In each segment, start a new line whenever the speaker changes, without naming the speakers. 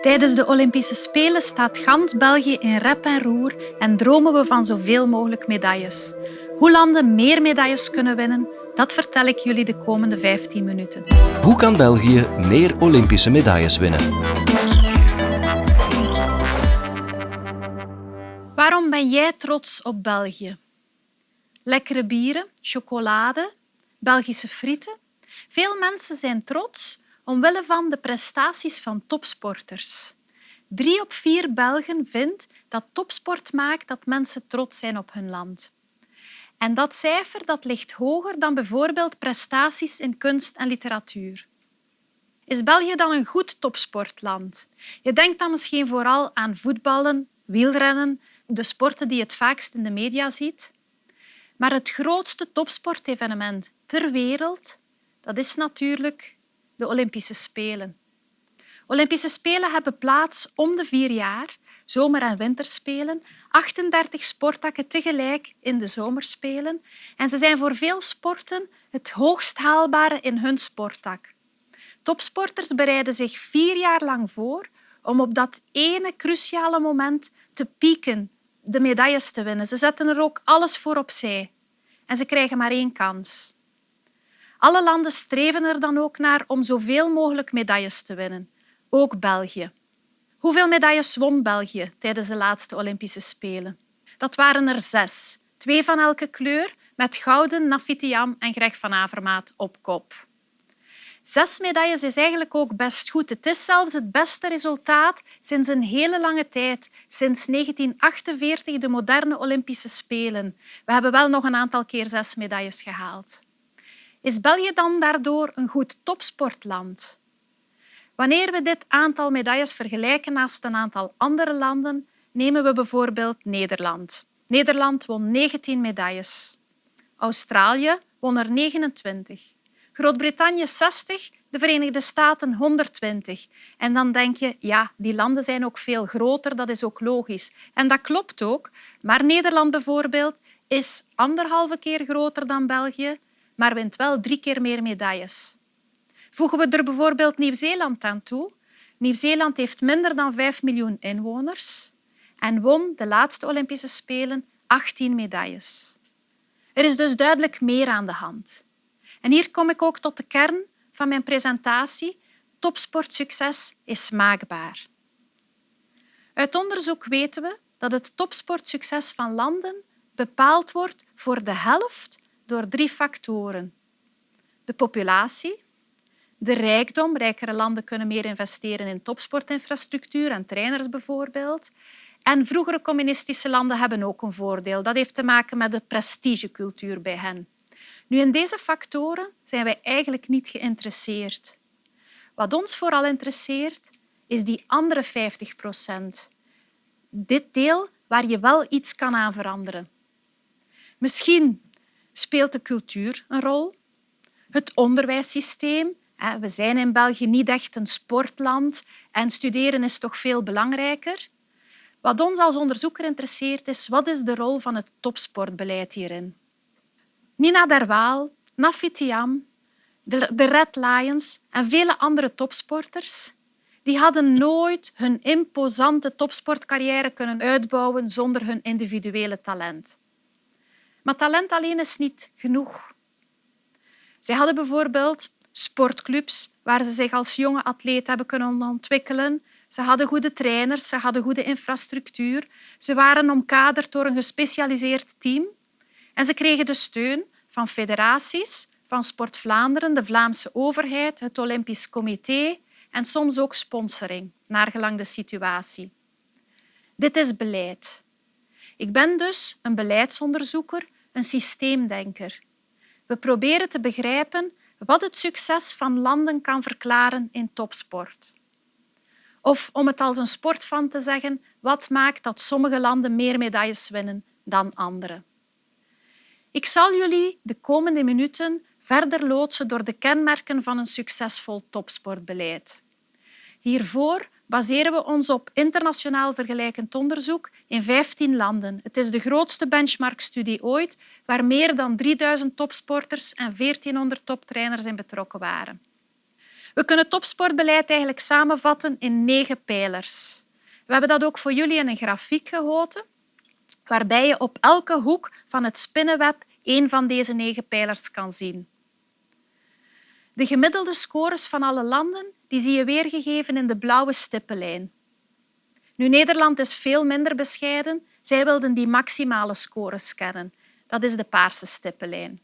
Tijdens de Olympische Spelen staat gans België in rep en roer en dromen we van zoveel mogelijk medailles. Hoe landen meer medailles kunnen winnen, dat vertel ik jullie de komende 15 minuten.
Hoe kan België meer Olympische medailles winnen?
Waarom ben jij trots op België? Lekkere bieren, chocolade, Belgische frieten. Veel mensen zijn trots omwille van de prestaties van topsporters. Drie op vier Belgen vindt dat topsport maakt dat mensen trots zijn op hun land. En dat cijfer dat ligt hoger dan bijvoorbeeld prestaties in kunst en literatuur. Is België dan een goed topsportland? Je denkt dan misschien vooral aan voetballen, wielrennen, de sporten die je het vaakst in de media ziet. Maar het grootste topsportevenement ter wereld, dat is natuurlijk de Olympische Spelen. Olympische Spelen hebben plaats om de vier jaar, zomer- en winterspelen, 38 sporttakken tegelijk in de zomerspelen. En ze zijn voor veel sporten het hoogst haalbare in hun sporttak. Topsporters bereiden zich vier jaar lang voor om op dat ene cruciale moment te pieken, de medailles te winnen. Ze zetten er ook alles voor opzij. En ze krijgen maar één kans. Alle landen streven er dan ook naar om zoveel mogelijk medailles te winnen, ook België. Hoeveel medailles won België tijdens de laatste Olympische Spelen? Dat waren er zes, twee van elke kleur, met gouden Nafitiam en Greg van Avermaat op kop. Zes medailles is eigenlijk ook best goed. Het is zelfs het beste resultaat sinds een hele lange tijd, sinds 1948, de moderne Olympische Spelen. We hebben wel nog een aantal keer zes medailles gehaald. Is België dan daardoor een goed topsportland? Wanneer we dit aantal medailles vergelijken naast een aantal andere landen, nemen we bijvoorbeeld Nederland. Nederland won 19 medailles. Australië won er 29. Groot-Brittannië 60, de Verenigde Staten 120. En dan denk je, ja, die landen zijn ook veel groter, dat is ook logisch. En dat klopt ook. Maar Nederland bijvoorbeeld is anderhalve keer groter dan België, maar wint wel drie keer meer medailles. Voegen we er bijvoorbeeld Nieuw-Zeeland aan toe. Nieuw-Zeeland heeft minder dan 5 miljoen inwoners en won de laatste Olympische Spelen 18 medailles. Er is dus duidelijk meer aan de hand. En hier kom ik ook tot de kern van mijn presentatie. Topsportsucces is maakbaar. Uit onderzoek weten we dat het topsportsucces van landen bepaald wordt voor de helft door drie factoren. De populatie, de rijkdom. Rijkere landen kunnen meer investeren in topsportinfrastructuur en trainers bijvoorbeeld. En vroegere communistische landen hebben ook een voordeel. Dat heeft te maken met de prestigecultuur bij hen. Nu, in deze factoren zijn wij eigenlijk niet geïnteresseerd. Wat ons vooral interesseert, is die andere 50 procent. Dit deel waar je wel iets kan aan veranderen. Misschien speelt de cultuur een rol, het onderwijssysteem. We zijn in België niet echt een sportland en studeren is toch veel belangrijker. Wat ons als onderzoeker interesseert is wat is de rol van het topsportbeleid hierin. Nina Derwaal, Nafi Tiam, de Red Lions en vele andere topsporters die hadden nooit hun imposante topsportcarrière kunnen uitbouwen zonder hun individuele talent. Maar talent alleen is niet genoeg. Zij hadden bijvoorbeeld sportclubs waar ze zich als jonge atleet hebben kunnen ontwikkelen. Ze hadden goede trainers, ze hadden goede infrastructuur. Ze waren omkaderd door een gespecialiseerd team. En ze kregen de steun van federaties, van Sport Vlaanderen, de Vlaamse overheid, het Olympisch Comité en soms ook sponsoring, naargelang de situatie. Dit is beleid. Ik ben dus een beleidsonderzoeker, een systeemdenker. We proberen te begrijpen wat het succes van landen kan verklaren in topsport. Of om het als een sportfan te zeggen, wat maakt dat sommige landen meer medailles winnen dan andere. Ik zal jullie de komende minuten verder loodsen door de kenmerken van een succesvol topsportbeleid. Hiervoor baseren we ons op internationaal vergelijkend onderzoek in 15 landen. Het is de grootste benchmarkstudie ooit, waar meer dan 3000 topsporters en 1400 toptrainers in betrokken waren. We kunnen topsportbeleid eigenlijk samenvatten in negen pijlers. We hebben dat ook voor jullie in een grafiek gegoten, waarbij je op elke hoek van het spinnenweb één van deze negen pijlers kan zien. De gemiddelde scores van alle landen die zie je weergegeven in de blauwe stippenlijn. Nu, Nederland is veel minder bescheiden. Zij wilden die maximale scores kennen. Dat is de paarse stippenlijn.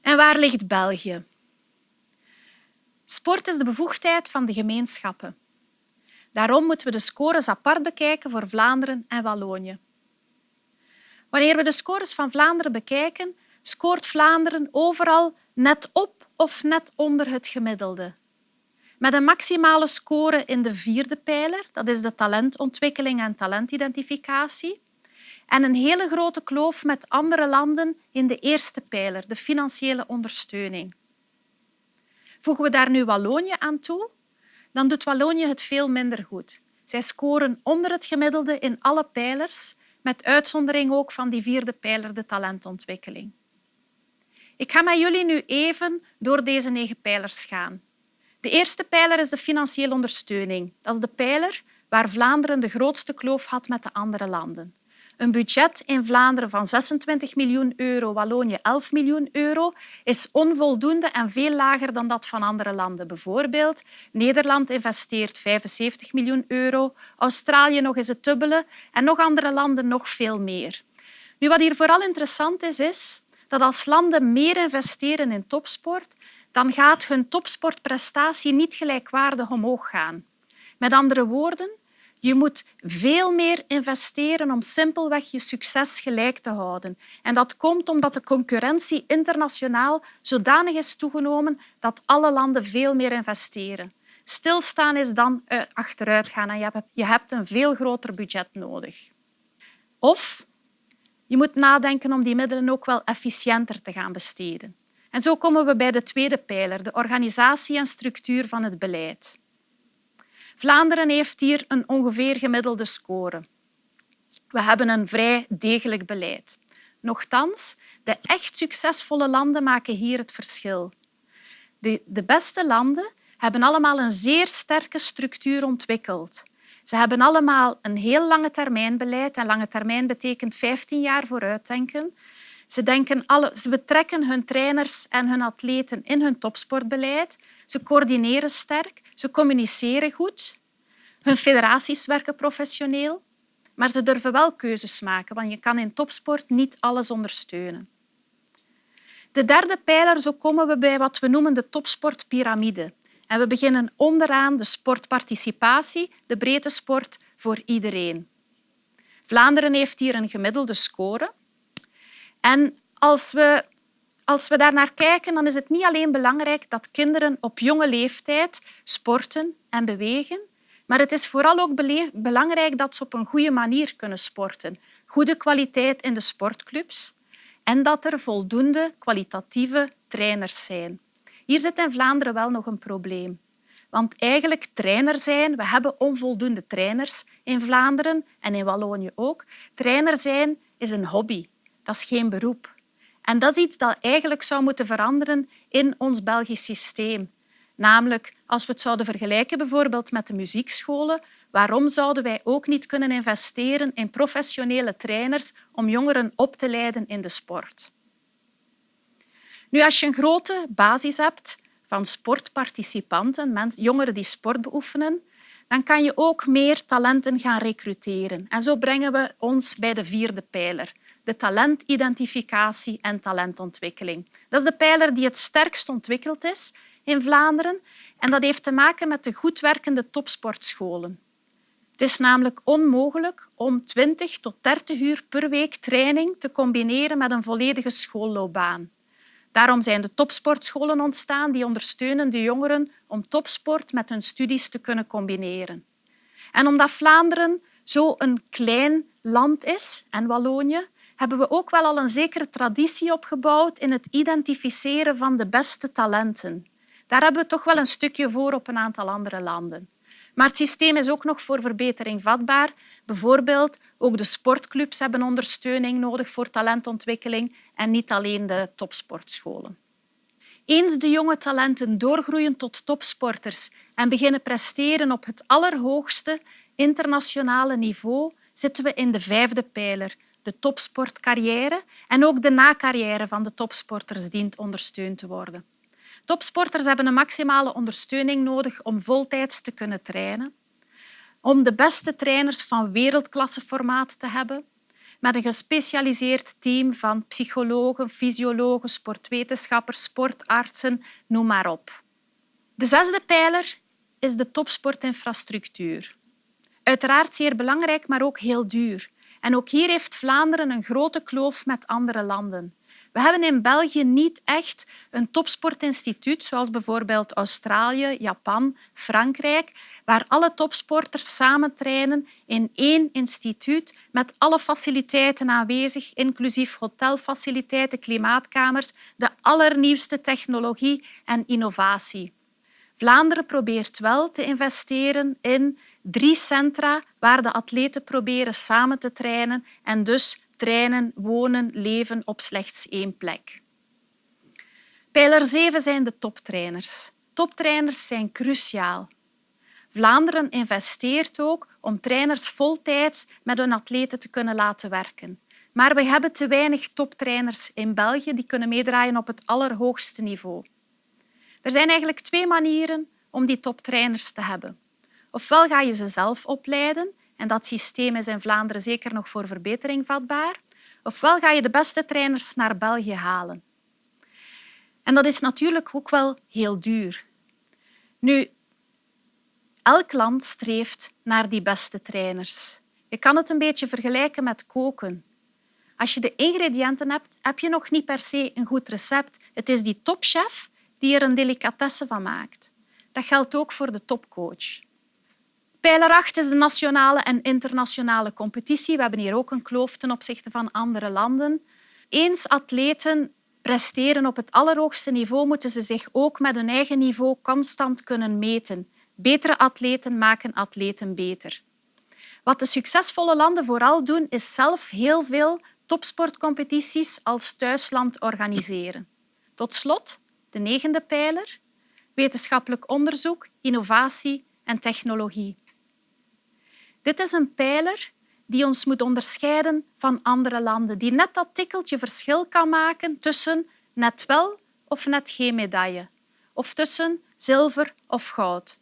En waar ligt België? Sport is de bevoegdheid van de gemeenschappen. Daarom moeten we de scores apart bekijken voor Vlaanderen en Wallonië. Wanneer we de scores van Vlaanderen bekijken, scoort Vlaanderen overal net op of net onder het gemiddelde. Met een maximale score in de vierde pijler, dat is de talentontwikkeling en talentidentificatie, en een hele grote kloof met andere landen in de eerste pijler, de financiële ondersteuning. Voegen we daar nu Wallonië aan toe, dan doet Wallonië het veel minder goed. Zij scoren onder het gemiddelde in alle pijlers, met uitzondering ook van die vierde pijler, de talentontwikkeling. Ik ga met jullie nu even door deze negen pijlers gaan. De eerste pijler is de financiële ondersteuning. Dat is de pijler waar Vlaanderen de grootste kloof had met de andere landen. Een budget in Vlaanderen van 26 miljoen euro, Wallonië 11 miljoen euro, is onvoldoende en veel lager dan dat van andere landen. Bijvoorbeeld, Nederland investeert 75 miljoen euro, Australië nog eens het dubbele en nog andere landen nog veel meer. Nu, wat hier vooral interessant is, is dat als landen meer investeren in topsport, dan gaat hun topsportprestatie niet gelijkwaardig omhoog gaan. Met andere woorden, je moet veel meer investeren om simpelweg je succes gelijk te houden. En dat komt omdat de concurrentie internationaal zodanig is toegenomen dat alle landen veel meer investeren. Stilstaan is dan achteruit gaan en je hebt een veel groter budget nodig. Of je moet nadenken om die middelen ook wel efficiënter te gaan besteden. En zo komen we bij de tweede pijler, de organisatie en structuur van het beleid. Vlaanderen heeft hier een ongeveer gemiddelde score. We hebben een vrij degelijk beleid. Nochtans, de echt succesvolle landen maken hier het verschil. De, de beste landen hebben allemaal een zeer sterke structuur ontwikkeld. Ze hebben allemaal een heel lange termijn beleid. En lange termijn betekent 15 jaar vooruitdenken. Ze, denken alle, ze betrekken hun trainers en hun atleten in hun topsportbeleid. Ze coördineren sterk, ze communiceren goed. Hun federaties werken professioneel, maar ze durven wel keuzes maken, want je kan in topsport niet alles ondersteunen. De derde pijler, zo komen we bij wat we noemen de topsportpyramide. En we beginnen onderaan de sportparticipatie, de breedte sport voor iedereen. Vlaanderen heeft hier een gemiddelde score. En als we, als we daar naar kijken, dan is het niet alleen belangrijk dat kinderen op jonge leeftijd sporten en bewegen, maar het is vooral ook belangrijk dat ze op een goede manier kunnen sporten. Goede kwaliteit in de sportclubs en dat er voldoende kwalitatieve trainers zijn. Hier zit in Vlaanderen wel nog een probleem. Want eigenlijk trainer zijn, we hebben onvoldoende trainers in Vlaanderen en in Wallonië ook. Trainer zijn is een hobby, dat is geen beroep. En dat is iets dat eigenlijk zou moeten veranderen in ons Belgisch systeem. Namelijk, als we het zouden vergelijken bijvoorbeeld met de muziekscholen, waarom zouden wij ook niet kunnen investeren in professionele trainers om jongeren op te leiden in de sport? Nu, als je een grote basis hebt van sportparticipanten, jongeren die sport beoefenen, dan kan je ook meer talenten gaan recruteren. En zo brengen we ons bij de vierde pijler, de talentidentificatie en talentontwikkeling. Dat is de pijler die het sterkst ontwikkeld is in Vlaanderen en dat heeft te maken met de goed werkende topsportscholen. Het is namelijk onmogelijk om 20 tot 30 uur per week training te combineren met een volledige schoolloopbaan. Daarom zijn de topsportscholen ontstaan die ondersteunen de jongeren om topsport met hun studies te kunnen combineren. En omdat Vlaanderen zo een klein land is en Wallonië, hebben we ook wel al een zekere traditie opgebouwd in het identificeren van de beste talenten. Daar hebben we toch wel een stukje voor op een aantal andere landen. Maar het systeem is ook nog voor verbetering vatbaar. Bijvoorbeeld, ook de sportclubs hebben ondersteuning nodig voor talentontwikkeling en niet alleen de topsportscholen. Eens de jonge talenten doorgroeien tot topsporters en beginnen presteren op het allerhoogste internationale niveau, zitten we in de vijfde pijler, de topsportcarrière en ook de nacarrière van de topsporters dient ondersteund te worden. Topsporters hebben een maximale ondersteuning nodig om voltijds te kunnen trainen, om de beste trainers van wereldklasseformaat te hebben, met een gespecialiseerd team van psychologen, fysiologen, sportwetenschappers, sportartsen, noem maar op. De zesde pijler is de topsportinfrastructuur. Uiteraard zeer belangrijk, maar ook heel duur. En ook hier heeft Vlaanderen een grote kloof met andere landen. We hebben in België niet echt een topsportinstituut, zoals bijvoorbeeld Australië, Japan, Frankrijk, waar alle topsporters samen trainen in één instituut met alle faciliteiten aanwezig, inclusief hotelfaciliteiten, klimaatkamers, de allernieuwste technologie en innovatie. Vlaanderen probeert wel te investeren in drie centra waar de atleten proberen samen te trainen en dus trainen, wonen, leven op slechts één plek. Pijler 7 zijn de toptrainers. Toptrainers zijn cruciaal. Vlaanderen investeert ook om trainers voltijds met hun atleten te kunnen laten werken. Maar we hebben te weinig toptrainers in België die kunnen meedraaien op het allerhoogste niveau. Er zijn eigenlijk twee manieren om die toptrainers te hebben. Ofwel ga je ze zelf opleiden en dat systeem is in Vlaanderen zeker nog voor verbetering vatbaar. Ofwel ga je de beste trainers naar België halen. En dat is natuurlijk ook wel heel duur. Nu, elk land streeft naar die beste trainers. Je kan het een beetje vergelijken met koken. Als je de ingrediënten hebt, heb je nog niet per se een goed recept. Het is die topchef die er een delicatesse van maakt. Dat geldt ook voor de topcoach. Pijler 8 is de nationale en internationale competitie. We hebben hier ook een kloof ten opzichte van andere landen. Eens atleten presteren op het allerhoogste niveau, moeten ze zich ook met hun eigen niveau constant kunnen meten. Betere atleten maken atleten beter. Wat de succesvolle landen vooral doen, is zelf heel veel topsportcompetities als thuisland organiseren. Tot slot, de negende pijler, wetenschappelijk onderzoek, innovatie en technologie. Dit is een pijler die ons moet onderscheiden van andere landen, die net dat tikkeltje verschil kan maken tussen net wel of net geen medaille, of tussen zilver of goud.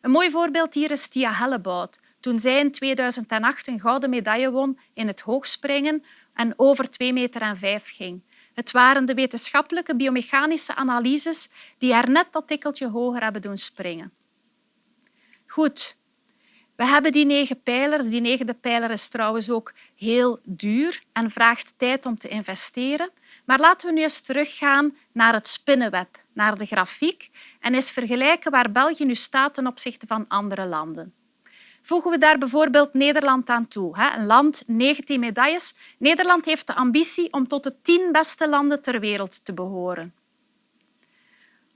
Een mooi voorbeeld hier is Tia Hellebout, toen zij in 2008 een gouden medaille won in het hoogspringen en over 2 meter en 5 ging. Het waren de wetenschappelijke biomechanische analyses die haar net dat tikkeltje hoger hebben doen springen. Goed, we hebben die negen pijlers. Die negende pijler is trouwens ook heel duur en vraagt tijd om te investeren. Maar laten we nu eens teruggaan naar het spinnenweb, naar de grafiek en eens vergelijken waar België nu staat ten opzichte van andere landen. Voegen we daar bijvoorbeeld Nederland aan toe. Een land, 19 medailles. Nederland heeft de ambitie om tot de tien beste landen ter wereld te behoren.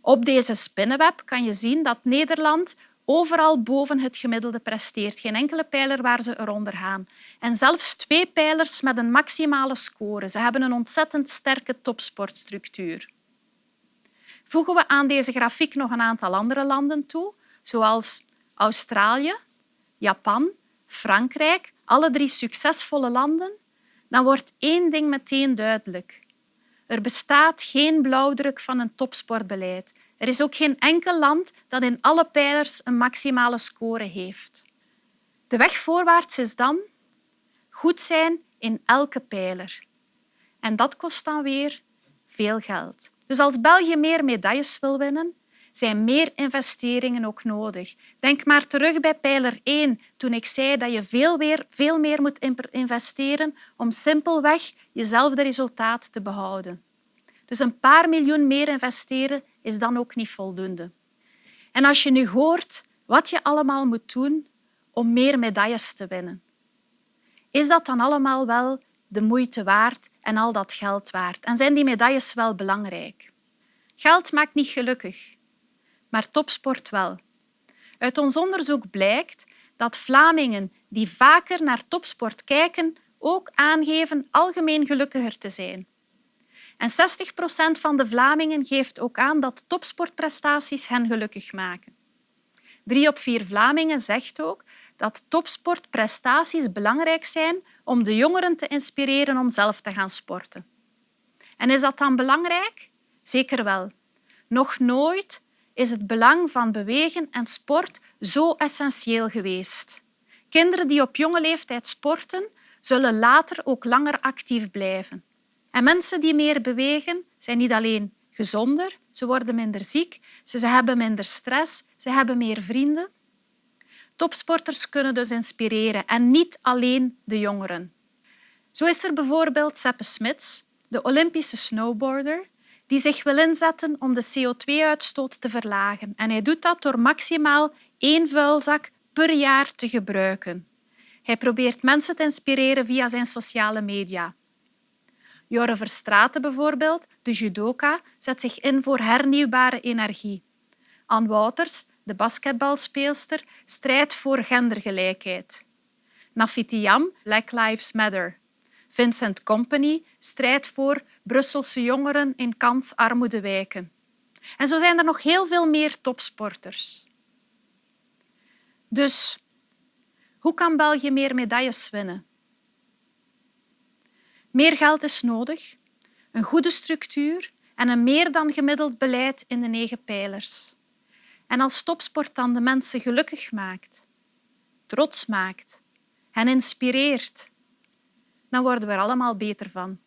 Op deze spinnenweb kan je zien dat Nederland overal boven het gemiddelde presteert. Geen enkele pijler waar ze eronder gaan. En zelfs twee pijlers met een maximale score. Ze hebben een ontzettend sterke topsportstructuur. Voegen we aan deze grafiek nog een aantal andere landen toe, zoals Australië, Japan, Frankrijk, alle drie succesvolle landen, dan wordt één ding meteen duidelijk. Er bestaat geen blauwdruk van een topsportbeleid. Er is ook geen enkel land dat in alle pijlers een maximale score heeft. De weg voorwaarts is dan goed zijn in elke pijler. En dat kost dan weer veel geld. Dus als België meer medailles wil winnen, zijn meer investeringen ook nodig. Denk maar terug bij pijler 1, toen ik zei dat je veel meer, veel meer moet investeren om simpelweg jezelfde resultaat te behouden. Dus een paar miljoen meer investeren is dan ook niet voldoende. En als je nu hoort wat je allemaal moet doen om meer medailles te winnen, is dat dan allemaal wel de moeite waard en al dat geld waard? En zijn die medailles wel belangrijk? Geld maakt niet gelukkig, maar topsport wel. Uit ons onderzoek blijkt dat Vlamingen die vaker naar topsport kijken ook aangeven algemeen gelukkiger te zijn. En 60 procent van de Vlamingen geeft ook aan dat topsportprestaties hen gelukkig maken. Drie op vier Vlamingen zegt ook dat topsportprestaties belangrijk zijn om de jongeren te inspireren om zelf te gaan sporten. En is dat dan belangrijk? Zeker wel. Nog nooit is het belang van bewegen en sport zo essentieel geweest. Kinderen die op jonge leeftijd sporten, zullen later ook langer actief blijven. En mensen die meer bewegen, zijn niet alleen gezonder, ze worden minder ziek, ze hebben minder stress, ze hebben meer vrienden. Topsporters kunnen dus inspireren en niet alleen de jongeren. Zo is er bijvoorbeeld Seppe Smits, de Olympische snowboarder, die zich wil inzetten om de CO2-uitstoot te verlagen. En hij doet dat door maximaal één vuilzak per jaar te gebruiken. Hij probeert mensen te inspireren via zijn sociale media. Jorre Verstraeten bijvoorbeeld, de judoka, zet zich in voor hernieuwbare energie. Anne Wouters, de basketbalspeelster, strijdt voor gendergelijkheid. Nafitiam, Black Lives Matter. Vincent Company strijdt voor Brusselse jongeren in kansarmoede wijken. En zo zijn er nog heel veel meer topsporters. Dus hoe kan België meer medailles winnen? Meer geld is nodig, een goede structuur en een meer dan gemiddeld beleid in de negen pijlers. En als topsport dan de mensen gelukkig maakt, trots maakt, hen inspireert, dan worden we er allemaal beter van.